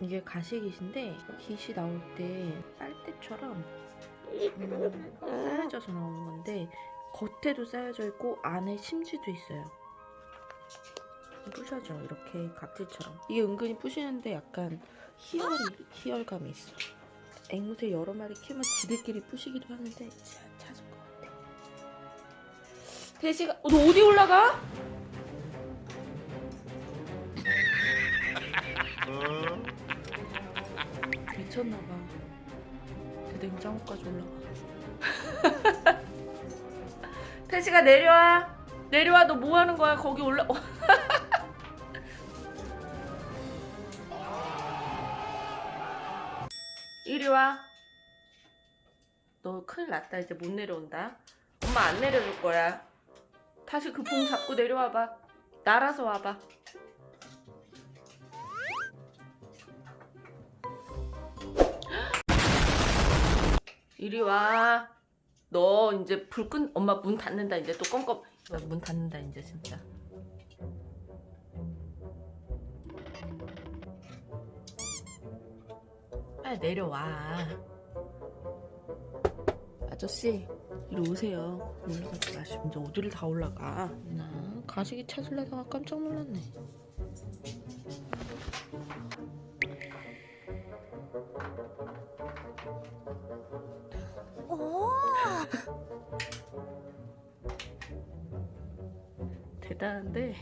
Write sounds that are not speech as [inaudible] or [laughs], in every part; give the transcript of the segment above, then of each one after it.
이게 가시깃인데 깃이 나올 때 빨대처럼 음, 쌓여져서 나오는 건데 겉에도 쌓여져 있고 안에 심지도 있어요. 부셔져 이렇게 각질처럼 이게 은근히 부시는데 약간 희열 희열감이 있어. 앵무새 여러 마리 키우면 지들끼리 부시기도 하는데 자, 찾은 것 같아. 대시가 어, 너 어디 올라가? 미쳤나봐. 그 냉장고까지 올라가. [laughs] 태시가 내려와. 내려와. 너 뭐 하는 거야? 거기 올라. 어. [laughs] 이리 와. 너 큰일 났다. 이제 못 내려온다. 엄마 안 내려줄 거야. 다시 그 봉 잡고 내려와봐. 날아서 와봐. 이리 와. 너 이제 불 끈, 엄마 문 닫는다. 이제 또 껌껌. 문 닫는다, 이제 진짜. 빨리 내려와. 아저씨, 이리 오세요. 올라가지 마시고. 이제 어디를 다 올라가. 나 가시기 찾으려다가 깜짝 놀랐네. 대단한데.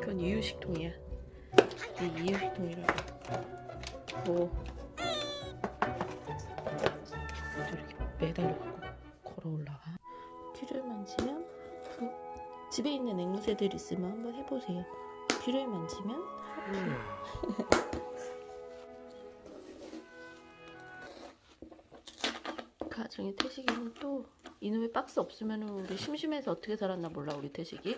그건 이유식통이야. 이 이유식통이라고. 뭐 이렇게 매달려 갖고 걸어 올라가. 귀를 만지면 어, 집에 있는 앵무새들 있으면 한번 해보세요. 귀를 만지면? 가정의 태식이는 또 이놈의 박스 없으면 우리 심심해서 어떻게 살았나 몰라 우리 태식이